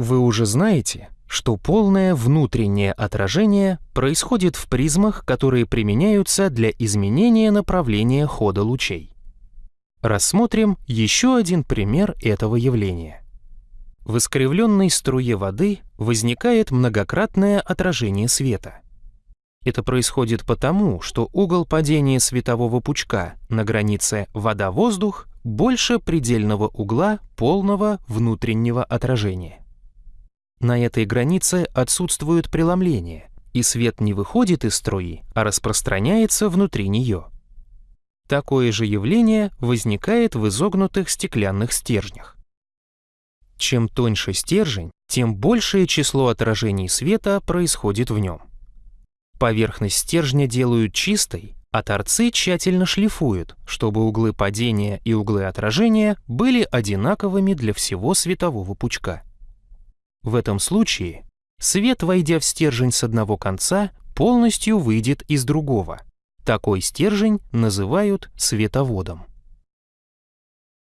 Вы уже знаете, что полное внутреннее отражение происходит в призмах, которые применяются для изменения направления хода лучей. Рассмотрим еще один пример этого явления. В искривленной струе воды возникает многократное отражение света. Это происходит потому, что угол падения светового пучка на границе вода-воздух больше предельного угла полного внутреннего отражения. На этой границе отсутствует преломление, и свет не выходит из струи, а распространяется внутри нее. Такое же явление возникает в изогнутых стеклянных стержнях. Чем тоньше стержень, тем большее число отражений света происходит в нем. Поверхность стержня делают чистой, а торцы тщательно шлифуют, чтобы углы падения и углы отражения были одинаковыми для всего светового пучка. В этом случае свет, войдя в стержень с одного конца, полностью выйдет из другого. Такой стержень называют световодом.